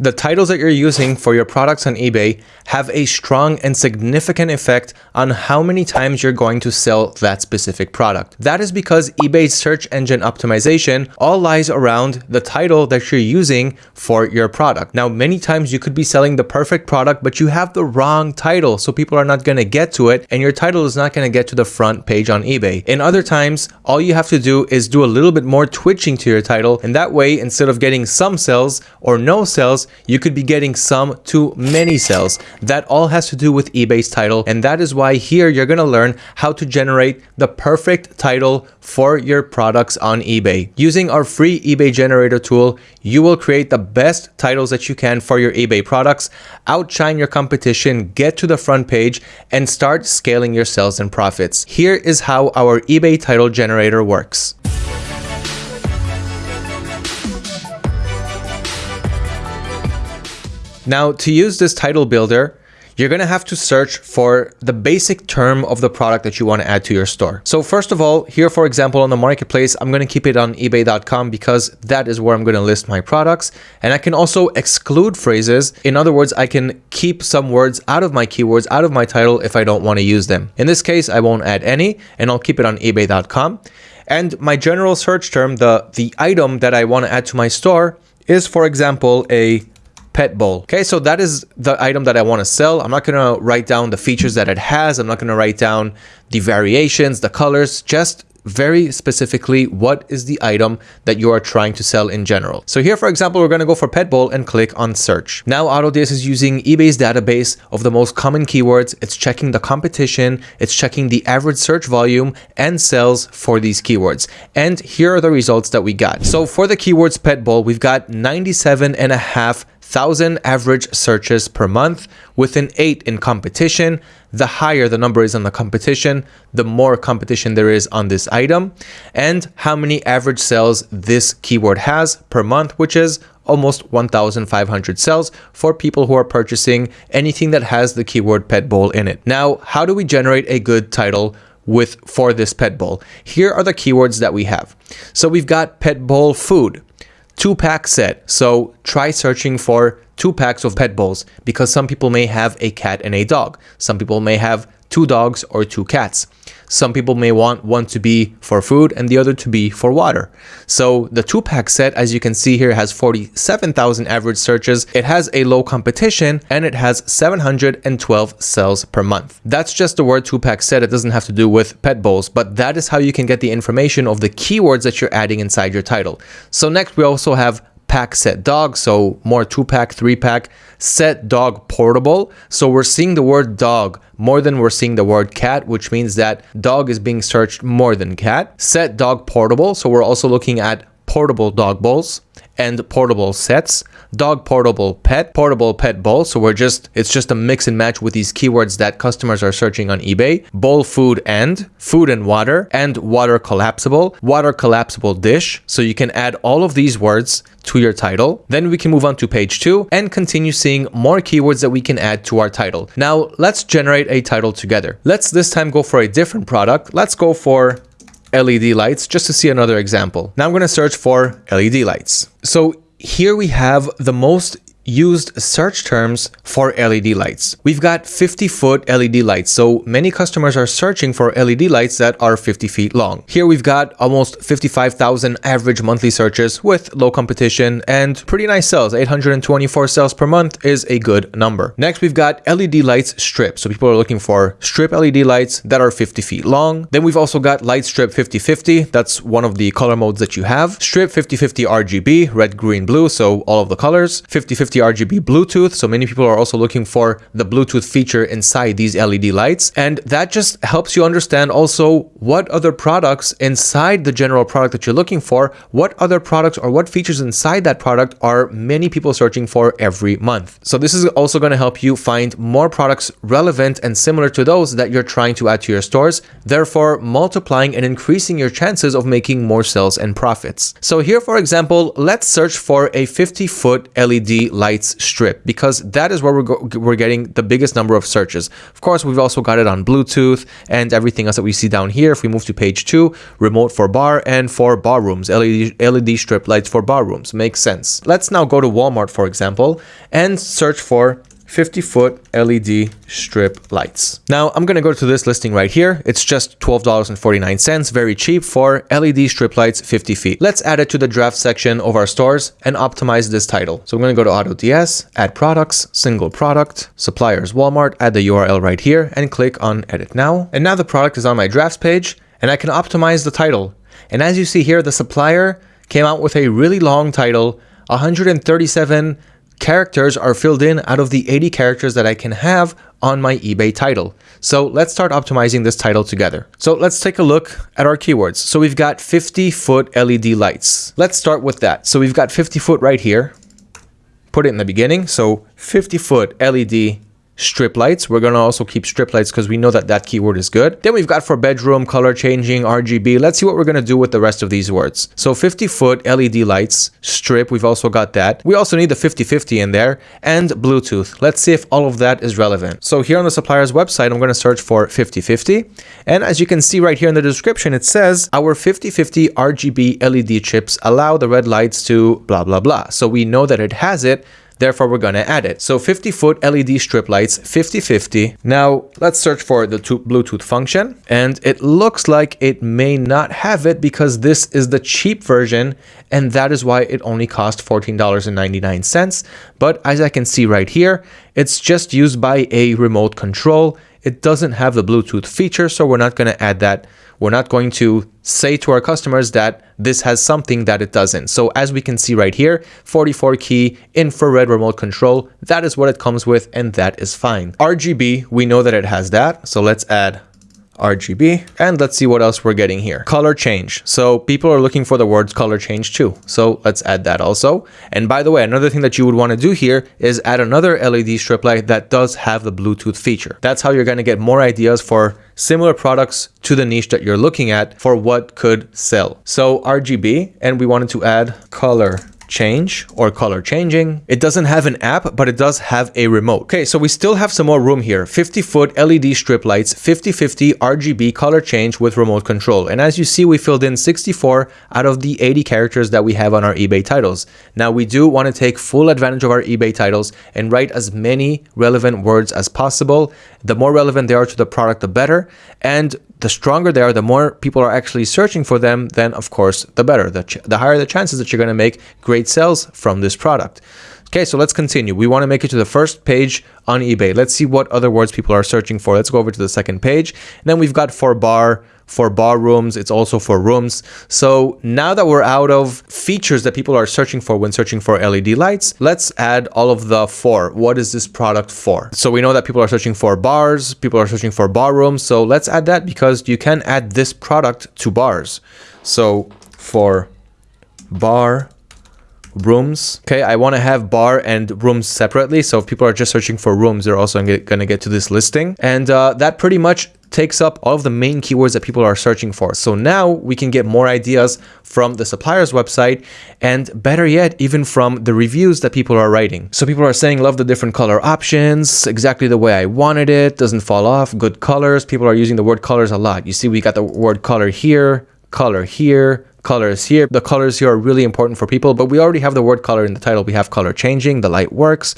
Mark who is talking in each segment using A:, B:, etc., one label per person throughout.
A: The titles that you're using for your products on eBay have a strong and significant effect on how many times you're going to sell that specific product. That is because eBay's search engine optimization all lies around the title that you're using for your product. Now, many times you could be selling the perfect product, but you have the wrong title. So people are not going to get to it and your title is not going to get to the front page on eBay. In other times, all you have to do is do a little bit more twitching to your title. And that way, instead of getting some sales or no sales, you could be getting some to many sales. That all has to do with eBay's title. And that is why here you're going to learn how to generate the perfect title for your products on eBay. Using our free eBay generator tool, you will create the best titles that you can for your eBay products, outshine your competition, get to the front page, and start scaling your sales and profits. Here is how our eBay title generator works. Now, to use this title builder, you're going to have to search for the basic term of the product that you want to add to your store. So first of all, here, for example, on the marketplace, I'm going to keep it on ebay.com because that is where I'm going to list my products. And I can also exclude phrases. In other words, I can keep some words out of my keywords, out of my title if I don't want to use them. In this case, I won't add any and I'll keep it on ebay.com. And my general search term, the, the item that I want to add to my store is, for example, a pet bowl. Okay, so that is the item that I want to sell. I'm not going to write down the features that it has. I'm not going to write down the variations, the colors, just very specifically what is the item that you are trying to sell in general. So here, for example, we're going to go for pet bowl and click on search. Now AutoDS is using eBay's database of the most common keywords. It's checking the competition. It's checking the average search volume and sales for these keywords. And here are the results that we got. So for the keywords pet bowl, we've got 97 and a half 1,000 average searches per month with an 8 in competition. The higher the number is on the competition, the more competition there is on this item and how many average sales this keyword has per month, which is almost 1,500 sales for people who are purchasing anything that has the keyword pet bowl in it. Now, how do we generate a good title with for this pet bowl? Here are the keywords that we have. So we've got pet bowl food two pack set. So try searching for two packs of pet bowls because some people may have a cat and a dog. Some people may have two dogs or two cats. Some people may want one to be for food and the other to be for water. So the two pack set, as you can see here, has 47,000 average searches. It has a low competition and it has 712 sales per month. That's just the word two pack set. It doesn't have to do with pet bowls, but that is how you can get the information of the keywords that you're adding inside your title. So next we also have pack set dog so more two pack three pack set dog portable. So we're seeing the word dog more than we're seeing the word cat which means that dog is being searched more than cat. Set dog portable so we're also looking at portable dog bowls and portable sets, dog portable pet, portable pet bowl. So we're just, it's just a mix and match with these keywords that customers are searching on eBay. Bowl food and, food and water, and water collapsible, water collapsible dish. So you can add all of these words to your title. Then we can move on to page two and continue seeing more keywords that we can add to our title. Now let's generate a title together. Let's this time go for a different product. Let's go for LED lights just to see another example. Now I'm going to search for LED lights. So here we have the most used search terms for LED lights. We've got 50 foot LED lights, so many customers are searching for LED lights that are 50 feet long. Here we've got almost 55,000 average monthly searches with low competition and pretty nice sales. 824 sales per month is a good number. Next, we've got LED lights strip. So people are looking for strip LED lights that are 50 feet long. Then we've also got light strip 5050. That's one of the color modes that you have. Strip 5050 RGB, red, green, blue. So all of the colors. 5050 RGB Bluetooth. So many people are also looking for the Bluetooth feature inside these LED lights. And that just helps you understand also what other products inside the general product that you're looking for, what other products or what features inside that product are many people searching for every month. So this is also going to help you find more products relevant and similar to those that you're trying to add to your stores, therefore multiplying and increasing your chances of making more sales and profits. So here, for example, let's search for a 50 foot LED light lights strip because that is where we're, we're getting the biggest number of searches. Of course, we've also got it on Bluetooth and everything else that we see down here. If we move to page two, remote for bar and for bar rooms, LED, LED strip lights for bar rooms. Makes sense. Let's now go to Walmart, for example, and search for 50 foot LED strip lights. Now I'm going to go to this listing right here. It's just $12.49, very cheap for LED strip lights 50 feet. Let's add it to the draft section of our stores and optimize this title. So I'm going to go to AutoDS, add products, single product, suppliers Walmart, add the URL right here and click on edit now. And now the product is on my drafts page and I can optimize the title. And as you see here, the supplier came out with a really long title, 137 characters are filled in out of the 80 characters that I can have on my eBay title. So let's start optimizing this title together. So let's take a look at our keywords. So we've got 50 foot LED lights. Let's start with that. So we've got 50 foot right here. Put it in the beginning. So 50 foot LED strip lights. We're going to also keep strip lights because we know that that keyword is good. Then we've got for bedroom, color changing, RGB. Let's see what we're going to do with the rest of these words. So 50 foot LED lights, strip, we've also got that. We also need the 5050 in there and Bluetooth. Let's see if all of that is relevant. So here on the supplier's website, I'm going to search for 5050. And as you can see right here in the description, it says our 5050 RGB LED chips allow the red lights to blah, blah, blah. So we know that it has it Therefore, we're going to add it. So 50 foot LED strip lights, 50-50. Now let's search for the Bluetooth function. And it looks like it may not have it because this is the cheap version. And that is why it only cost $14.99. But as I can see right here, it's just used by a remote control. It doesn't have the Bluetooth feature, so we're not going to add that we're not going to say to our customers that this has something that it doesn't. So as we can see right here, 44 key infrared remote control, that is what it comes with and that is fine. RGB, we know that it has that. So let's add RGB. And let's see what else we're getting here. Color change. So people are looking for the words color change too. So let's add that also. And by the way, another thing that you would want to do here is add another LED strip light that does have the Bluetooth feature. That's how you're going to get more ideas for similar products to the niche that you're looking at for what could sell. So RGB, and we wanted to add color change or color changing. It doesn't have an app, but it does have a remote. Okay, so we still have some more room here. 50 foot LED strip lights, 50-50 RGB color change with remote control. And as you see, we filled in 64 out of the 80 characters that we have on our eBay titles. Now we do want to take full advantage of our eBay titles and write as many relevant words as possible. The more relevant they are to the product, the better. And the stronger they are, the more people are actually searching for them, then of course, the better. The, the higher the chances that you're going to make great sales from this product. Okay, so let's continue. We want to make it to the first page on eBay. Let's see what other words people are searching for. Let's go over to the second page. And then we've got for bar, for bar rooms. It's also for rooms. So now that we're out of features that people are searching for when searching for LED lights, let's add all of the for. What is this product for? So we know that people are searching for bars, people are searching for bar rooms. So let's add that because you can add this product to bars. So for bar rooms. Okay, I want to have bar and rooms separately. So if people are just searching for rooms, they're also going to get to this listing. And uh, that pretty much takes up all of the main keywords that people are searching for. So now we can get more ideas from the supplier's website and better yet, even from the reviews that people are writing. So people are saying, love the different color options, exactly the way I wanted it, doesn't fall off, good colors. People are using the word colors a lot. You see, we got the word color here, color here, colors here. The colors here are really important for people, but we already have the word color in the title. We have color changing, the light works,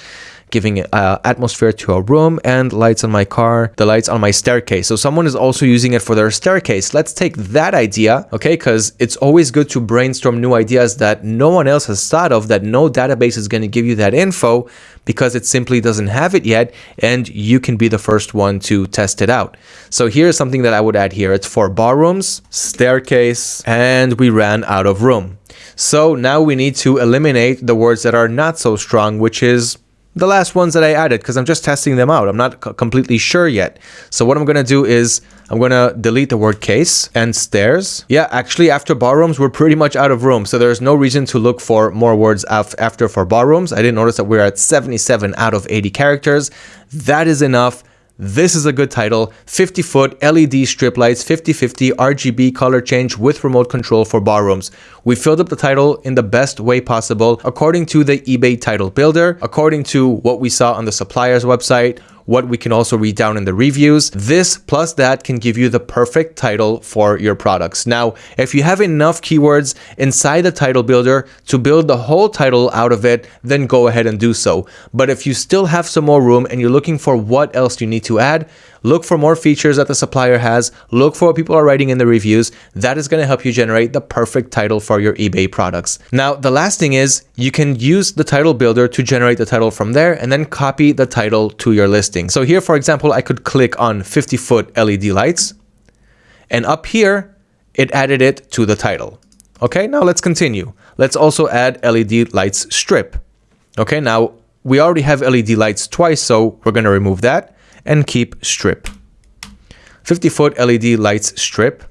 A: giving uh, atmosphere to a room and lights on my car, the lights on my staircase. So someone is also using it for their staircase. Let's take that idea, okay? Because it's always good to brainstorm new ideas that no one else has thought of, that no database is going to give you that info because it simply doesn't have it yet and you can be the first one to test it out. So here's something that I would add here. It's for bar rooms, staircase, and we ran out of room. So now we need to eliminate the words that are not so strong, which is the last ones that I added because I'm just testing them out. I'm not completely sure yet. So what I'm going to do is I'm going to delete the word case and stairs. Yeah, actually after barrooms, we're pretty much out of room. So there's no reason to look for more words after for barrooms. I didn't notice that we're at 77 out of 80 characters. That is enough this is a good title. 50 foot LED strip lights, 50-50 RGB color change with remote control for barrooms. We filled up the title in the best way possible according to the eBay title builder, according to what we saw on the supplier's website, what we can also read down in the reviews. This plus that can give you the perfect title for your products. Now, if you have enough keywords inside the title builder to build the whole title out of it, then go ahead and do so. But if you still have some more room and you're looking for what else you need to add, look for more features that the supplier has, look for what people are writing in the reviews. That is going to help you generate the perfect title for your eBay products. Now, the last thing is you can use the title builder to generate the title from there and then copy the title to your listing. So here, for example, I could click on 50 foot LED lights and up here, it added it to the title. Okay, now let's continue. Let's also add LED lights strip. Okay, now we already have LED lights twice, so we're going to remove that and keep strip. 50 foot LED lights strip.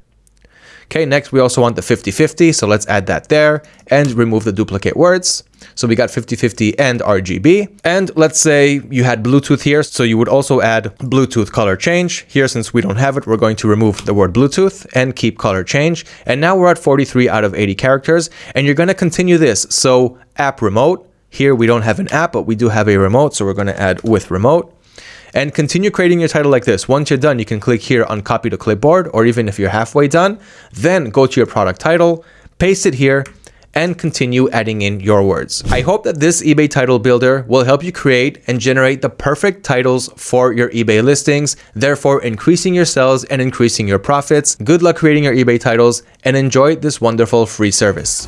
A: Okay, next we also want the 50-50, so let's add that there and remove the duplicate words. So we got 50-50 and RGB. And let's say you had Bluetooth here, so you would also add Bluetooth color change. Here, since we don't have it, we're going to remove the word Bluetooth and keep color change. And now we're at 43 out of 80 characters, and you're gonna continue this. So app remote, here we don't have an app, but we do have a remote, so we're gonna add with remote and continue creating your title like this. Once you're done, you can click here on copy to clipboard, or even if you're halfway done, then go to your product title, paste it here, and continue adding in your words. I hope that this eBay title builder will help you create and generate the perfect titles for your eBay listings, therefore increasing your sales and increasing your profits. Good luck creating your eBay titles and enjoy this wonderful free service.